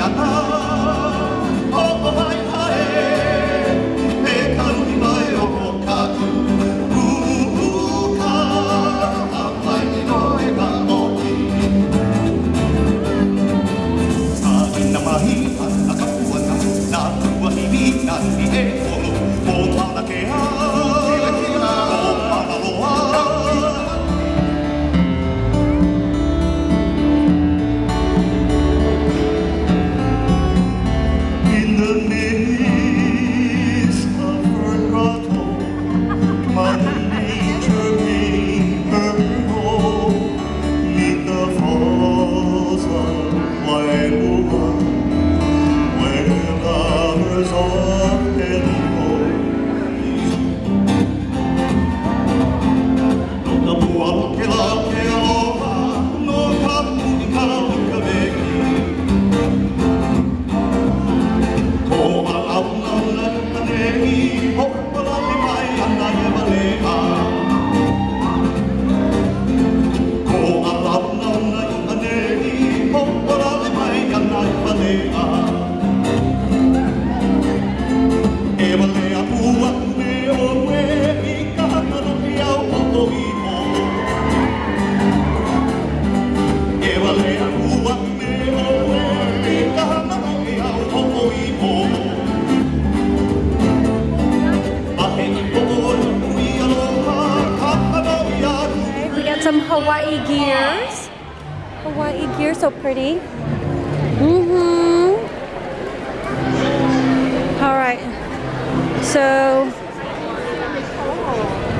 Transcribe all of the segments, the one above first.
Yatta. Hawaii gears. Hawaii gear, so pretty. Mm-hmm. All right. So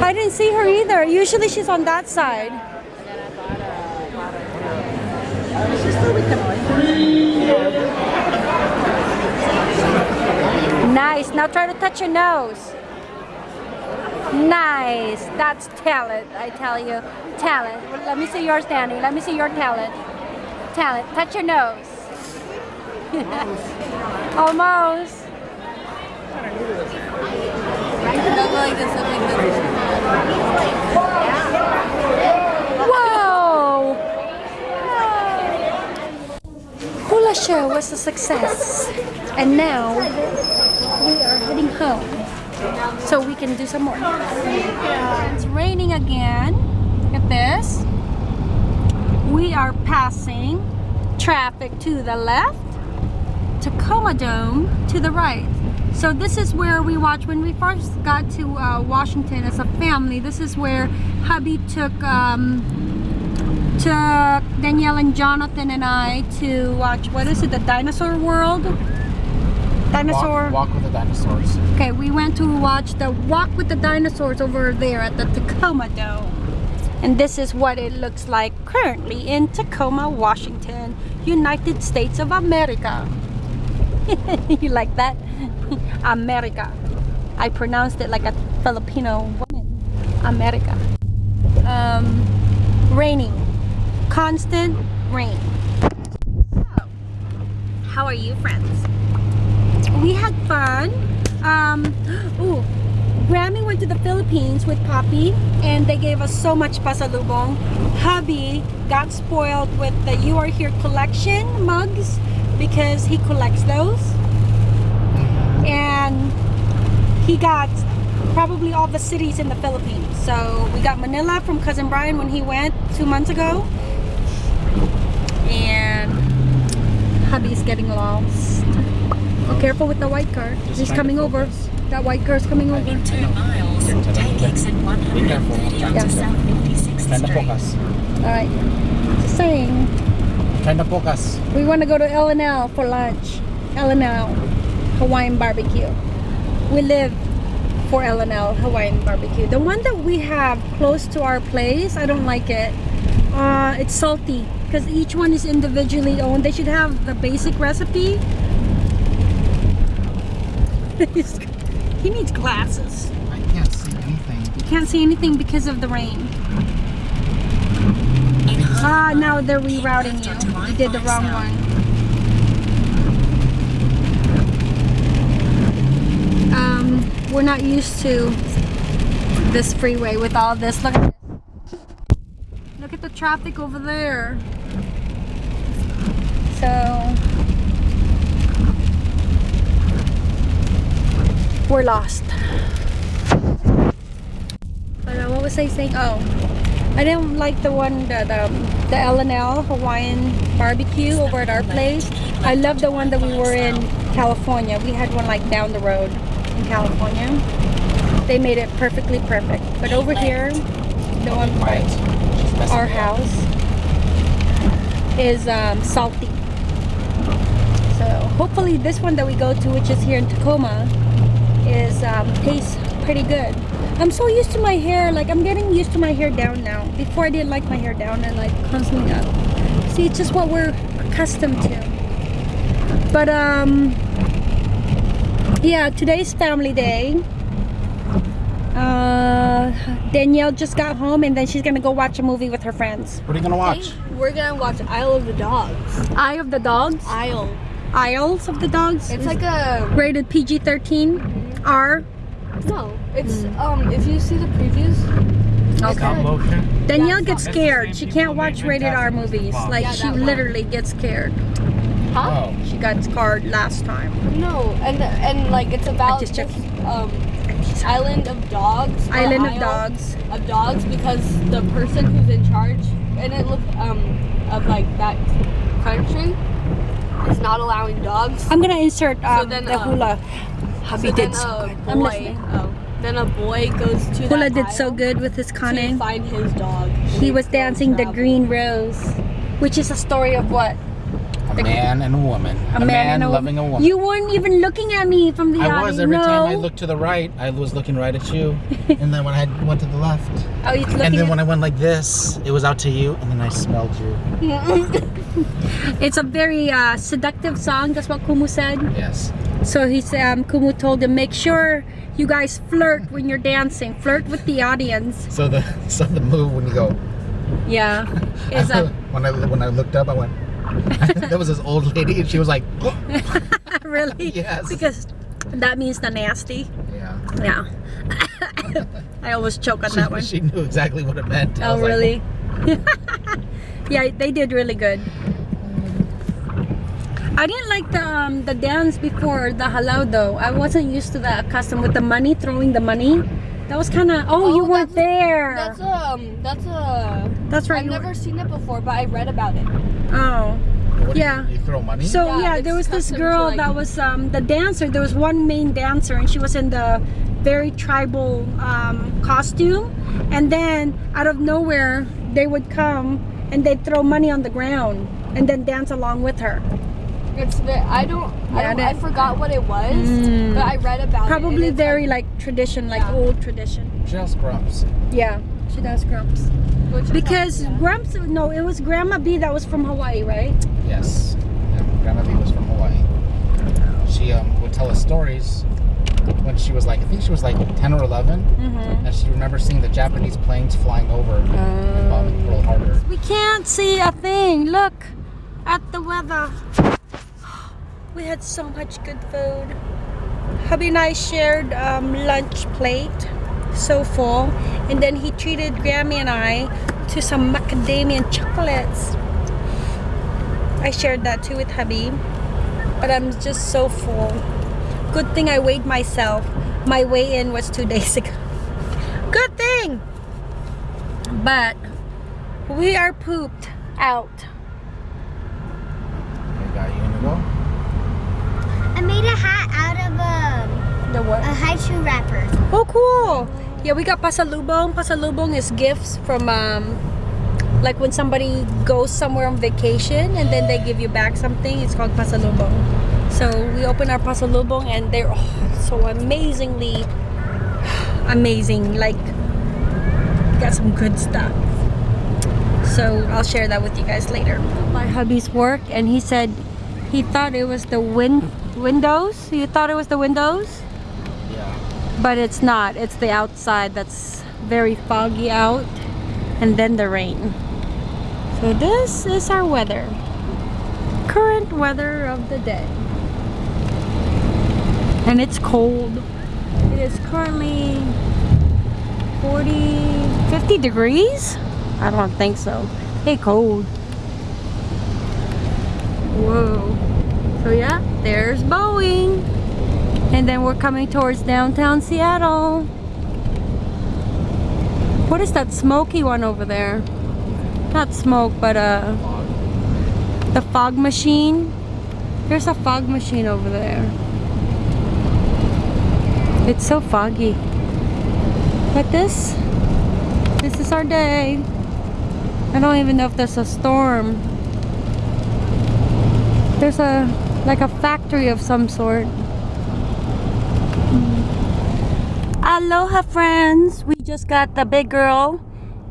I didn't see her either. Usually she's on that side. Nice. Now try to touch your nose. Nice. That's talent, I tell you. Talent. Let me see your standing. Let me see your talent. Talent. Touch your nose. Almost. Whoa! Hula show was a success. And now we are heading home so we can do some more. It's raining again. Look at this. We are passing traffic to the left, Tacoma Dome to the right. So this is where we watched when we first got to uh, Washington as a family. This is where hubby took um, took Danielle and Jonathan and I to watch what is it, the Dinosaur World? Dinosaur. Walk, walk with the dinosaurs. Okay, we went to watch the Walk with the Dinosaurs over there at the Tacoma Dome. And this is what it looks like currently in Tacoma, Washington, United States of America. you like that? America. I pronounced it like a Filipino woman. America. Um, raining. Constant rain. So, how are you friends? We had fun. Um, ooh, Grammy went to the Philippines with Poppy and they gave us so much pasalubong. Hubby got spoiled with the You Are Here collection mugs because he collects those. And he got probably all the cities in the Philippines. So we got Manila from Cousin Brian when he went two months ago. And hubby's getting lost. Oh, careful with the white car. Just He's coming over. That white car's coming over. In two miles, take exit Be 130 careful. onto South 56th Trying Street. focus. Alright. Just saying. Trying to focus. We want to go to L&L for lunch. L&L. Hawaiian barbecue. We live for L&L Hawaiian barbecue. The one that we have close to our place, I don't like it. Uh, it's salty because each one is individually owned. They should have the basic recipe. He needs glasses. I can't see anything. You can't see anything because of the rain. Ah, now they're rerouting you. You did the wrong one. Um, we're not used to this freeway with all this. Look at this. Look at the traffic over there. So we're lost. But uh, what was I saying? Oh, I didn't like the one the the, the L&L Hawaiian barbecue over at our place. I love the one that we were in California. We had one like down the road in California. They made it perfectly perfect. But over here, the one messing our house is um, salty. So hopefully this one that we go to, which is here in Tacoma, is um, tastes pretty good. I'm so used to my hair, like I'm getting used to my hair down now. Before I didn't like my hair down and like constantly up. See, it's just what we're accustomed to. But um, yeah, today's family day. Uh, Danielle just got home and then she's gonna go watch a movie with her friends. What are you gonna watch? We're gonna watch Isle of the Dogs. Eye of the Dogs, Isle. Isles of the Dogs. It's like a rated PG-13, R. no. It's um. If you see the previews, Stop motion. Danielle That's gets scared. She can't watch rated R movies. Like Yeah, she that one. literally gets scared. huh? Oh. She got scared last time. No, and and like it's about just this, checking. Island of dogs. Island of Dogs. Of dogs because the person who's in charge and it look um of like that country is not allowing dogs. I'm gonna insert um, then, the uh, hula. Hubby so did so a good. I'm boy, listening. oh, then a boy goes to Hula did so good with his to find his dog. He was dancing the green rose, which is a story of what? A man and a woman. A, man, and a loving a woman. You weren't even looking at me from the I was every no. time I looked to the right, I was looking right at you, and then when I went to the left, Oh, he's looking and then when I went like this, it was out to you, and then I smelled you. It's a very uh, seductive song. That's what Kumu said. Yes. So he's um, Kumu told him make sure you guys flirt when you're dancing. Flirt with the audience. So the so the move when you go. Yeah, is a when I when I looked up, I went. there was this old lady, and she was like, really Yes. because that means the nasty. yeah. Yeah, I always choke on She, that one. she knew exactly what it meant. Oh was like, really? yeah, they did really good. I didn't like the um, the dance before the halal though. I wasn't used to that custom with the money throwing the money. That was kind of oh, you Oh, weren't there. That's um. That's a. That's right. I've never were- seen it before, but I read about it. Oh. what do you- Yeah. You, throw money. So Yeah, yeah, there was this girl like- that was um, the dancer. There was one main dancer, and she was in the very tribal um, costume. And then out of nowhere, they would come and they'd throw money on the ground and then dance along with her. It's ve- I don't. I, don't I forgot what it was, Mm. but I read about it. Probably very like, like tradition, like Yeah. old tradition. just grumps. Yeah, she does grumps. which Because yeah. grumps, no, it was Grandma B that was from Hawaii, right? Yes. Yeah, Grandma B was from Hawaii. She um, would tell us stories when she was like, I think she was like 10 or 11, Mm-hmm. and she remembers seeing the Japanese planes flying over and bombing Pearl Harbor. We can't see a thing. Look at the weather. We had so much good food. Hubby and I shared um, lunch plate, so full, and then he treated Grammy and I to some macadamia chocolates. I shared that too with hubby, but I'm just so full. Good thing I weighed myself. My weigh-in was two days ago. Good thing. But we are pooped out. I made a hat The what? a haiku wrapper. Oh, cool. Yeah, we got pasalubong. Pasalubong is gifts from um, like when somebody goes somewhere on vacation and then they give you back something. It's called pasalubong. So we open our pasalubong and they're oh, so amazingly amazing. Like, got some good stuff. So I'll share that with you guys later. My hubby's work, and he said he thought it was the win windows. You thought it was the windows. But it's not. It's the outside that's very foggy out, and then the rain. So this is our weather. Current weather of the day. And it's cold. It is currently 40, 50 degrees? I don't think so. Hey, cold. Whoa. So yeah, there's Boeing. And then we're coming towards downtown Seattle. What is that smoky one over there? Not smoke, but uh, the fog machine. There's a fog machine over there. It's so foggy. But this, this is our day. I don't even know if there's a storm. There's a, like a factory of some sort. Aloha friends! We just got the big girl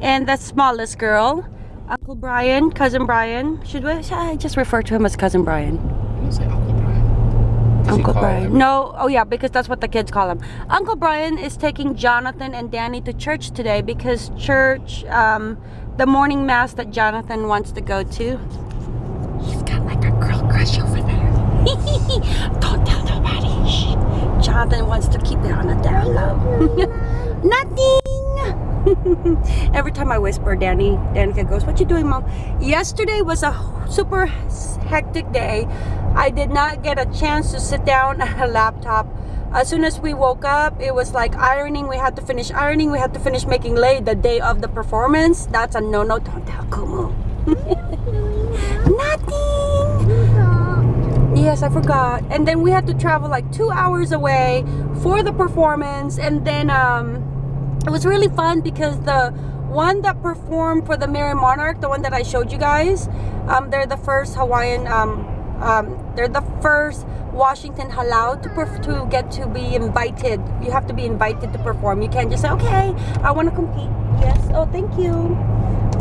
and the smallest girl. Uncle Brian, cousin Brian. Should we should I just refer to him as cousin Brian? I didn't say Uncle Brian. Does Uncle Brian. him- No, oh yeah, because that's what the kids call him. Uncle Brian is taking Jonathan and Danny to church today because church, um, the morning mass that Jonathan wants to go to. He's got like a girl crush over there. Don't tell nobody. Shh. Jonathan wants to keep it on the down low. Nothing. Every time I whisper, Danny, Danica goes, "What you doing, mom?" Yesterday was a super hectic day. I did not get a chance to sit down at a laptop. As soon as we woke up, it was like ironing. We had to finish ironing. We had to finish making lay the day of the performance. That's a no-no. Don't tell Kumu. Nothing. Yes, I forgot. And then we had to travel like two hours away for the performance. And then um, it was really fun because the one that performed for the Merrie Monarch, the one that I showed you guys, um, they're the first Hawaiian, um, um, they're the first Washington Halau to, to get to be invited. You have to be invited to perform. You can't just say, okay, I want to compete. Yes, oh, thank you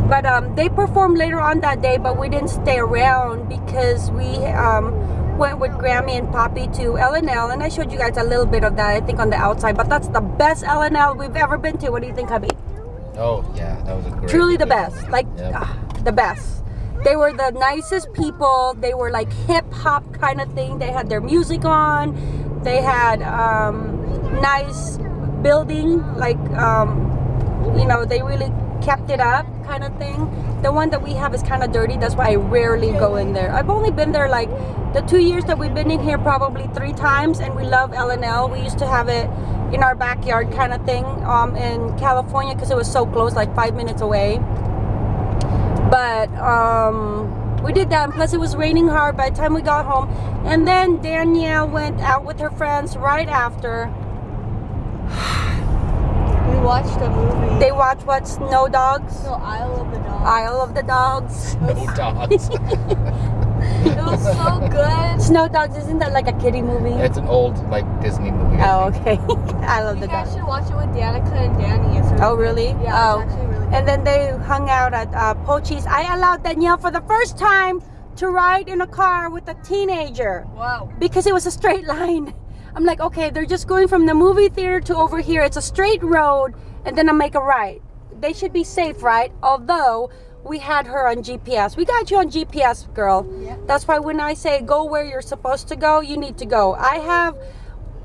but um, they performed later on that day but we didn't stay around because we um, went with Grammy and Poppy to L&L and I showed you guys a little bit of that I think on the outside but that's the best L&L we've ever been to. What do you think hubby Oh yeah, that was a great. truly the best like Yep. ah, the best. They were the nicest people. They were like hip hop kind of thing. They had their music on. They had um, nice building like um, you know they really kept it up kind of thing. The one that we have is kind of dirty that's why i rarely go in there. I've only been there like the two years that we've been in here probably three times and we love L&L we used to have it in our backyard kind of thing um, in california because it was so close like five minutes away. But um we did that and plus it was raining hard by the time we got home. And then danielle went out with her friends right after watched a movie. they watched what snow dogs No, Isle of the Dogs. Isle of the Dogs. No dogs. It was so good. Snow Dogs, isn't that like a kiddie movie? it's an old like Disney movie. Oh, okay. I love You the guys dogs. should watch it with Danica and Danny. It's really Oh, good. really? Yeah, Oh. it's actually really good. And then they hung out at uh, Pochi's. I allowed Danielle for the first time to ride in a car with a teenager wow. because it was a straight line. I'm like, okay, they're just going from the movie theater to over here. It's a straight road, and then I make a right. They should be safe, right? Although we had her on GPS. We got you on GPS, girl. Yeah. That's why when I say go where you're supposed to go, you need to go. I have,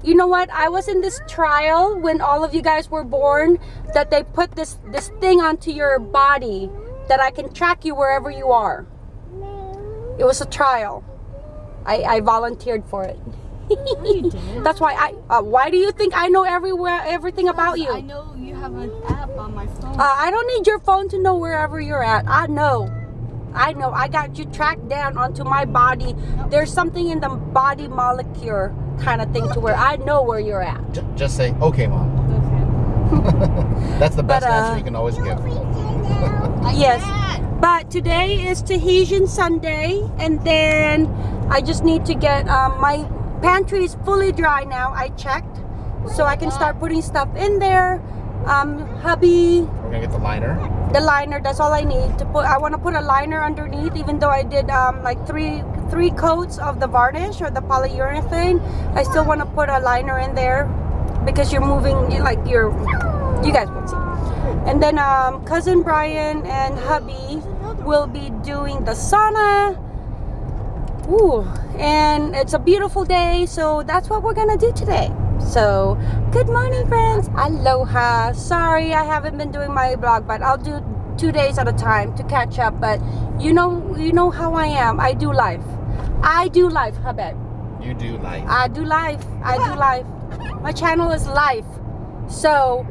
you know what? I was in this trial when all of you guys were born that they put this this thing onto your body that I can track you wherever you are. It was a trial. I, I volunteered for it. That's why I. Uh, why do you think I know everywhere everything about you? I know you have an app on my phone. Uh, I don't need your phone to know wherever you're at. I know. I know. I got you tracked down onto my body. There's something in the body molecule kind of thing to where I know where you're at. J- just say, okay, mom. Okay. That's the best But, uh, answer you can always give. Yes. But today is Tahitian Sunday, and then I just need to get um, my pantry is fully dry now. I checked, so I can start putting stuff in there. Um, hubby, We're gonna get the liner. the liner. That's all I need to put. I want to put a liner underneath, even though I did um, like three three coats of the varnish or the polyurethane. I still want to put a liner in there because you're moving. You like you're. You guys will see. And then um, cousin Brian and hubby will be doing the sauna. Ooh, and it's a beautiful day, so that's what we're gonna do today. So, good morning, friends. Aloha. Sorry, I haven't been doing my vlog, but I'll do two days at a time to catch up. But you know, you know how I am. I do life. I do life, Habib. You do life. I do life. I do life. My channel is life. So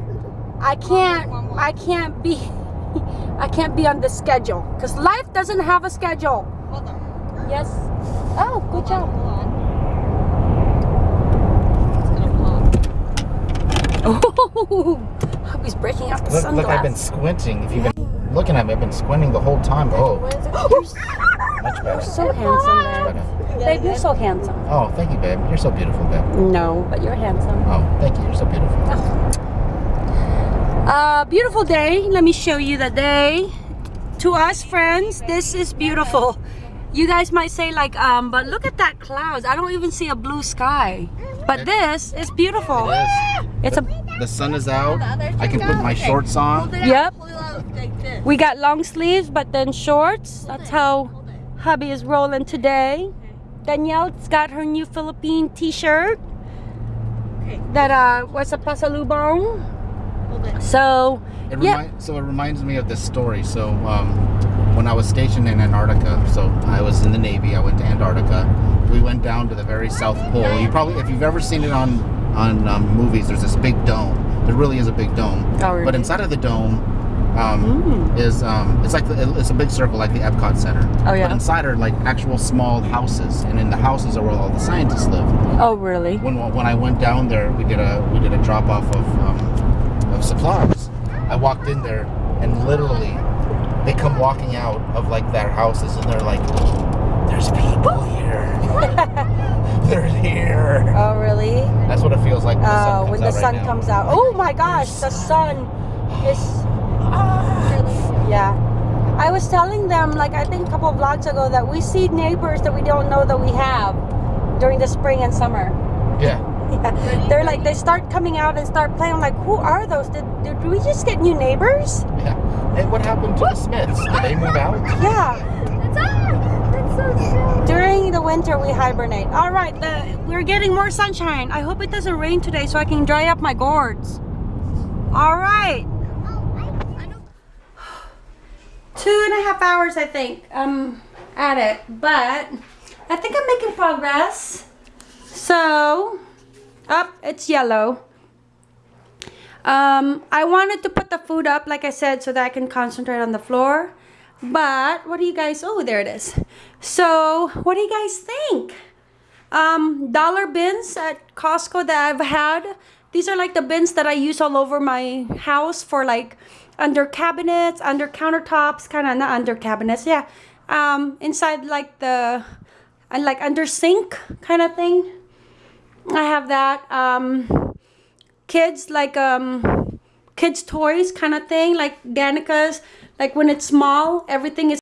I can't I can't be I can't be on the schedule because life doesn't have a schedule. Yes. Oh, good job. Hold on. It's gonna pop. Oh, he's breaking out the Look, sunglasses. look, I've been squinting. If you've been looking at me, I've been squinting the whole time. Oh, much better. so handsome, babe. Babe, you're so handsome. Oh, thank you, babe. You're so beautiful, babe. No, but you're handsome. Oh, thank you. You're so beautiful. Uh, beautiful day. Let me show you the day. To us friends, this is beautiful. You guys might say like, um, but look at that clouds. I don't even see a blue sky. But this is beautiful. It is. It's a The sun is out. I can put my shorts on. Yep. Pull it out like this. We got long sleeves, but then shorts. That's how hubby is rolling today. Danielle's got her new Philippine t-shirt. That uh was a pasalubong. Hold it. So It Yep. remi- So it reminds me of this story. So um, when I was stationed in Antarctica, so I was in the Navy. I went to Antarctica. We went down to the very South Pole. You probably, if you've ever seen it on on um, movies, there's this big dome. There really is a big dome. Oh, really? But inside of the dome um, is um, it's like the, it's a big circle like the Epcot Center. Oh, yeah? But inside are like actual small houses, and in the houses are where all the scientists live Oh really? when when I went down there, we did a we did a drop off of um, of supplies. I walked in there, and literally, they come walking out of like their houses, and they're like, "There's people here. they're here." Oh really? That's what it feels like when the sun Oh, comes when the out sun now. comes out. Oh my gosh, the sun is ah. yeah. I was telling them like I think a couple of vlogs ago that we see neighbors that we don't know that we have during the spring and summer. Yeah. Yeah. They're like they start coming out and start playing. I'm like, who are those? Did, did we just get new neighbors? Yeah. Hey, what happened to the Smiths? Did they move out? Yeah. So During the winter, we hibernate. All right, the, we're getting more sunshine. I hope it doesn't rain today so I can dry up my gourds. All right. Two and a half hours, I think, um, at it. But I think I'm making progress. So, up, it's yellow. Um, I wanted to put the food up, like I said, so that I can concentrate on the floor. But what do you guys? Oh, there it is. So, what do you guys think? Um, dollar bins at Costco that I've had. These are like the bins that I use all over my house for like under cabinets, under countertops, kind of not under cabinets, yeah. Um, inside like the, and like under sink kind of thing. I have that. Um, kids like um kids toys kind of thing like Danica's like when it's small everything is